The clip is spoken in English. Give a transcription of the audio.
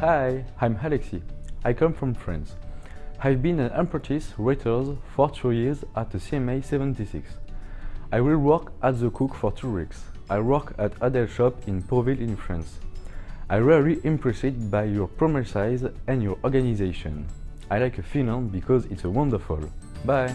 Hi, I'm Alexis. I come from France. I've been an apprentice waiter for two years at the CMA 76. I will work as the cook for two weeks. I work at Adel shop in Pauville in France. I really impressed by your promise and your organization. I like Finland because it's wonderful. Bye!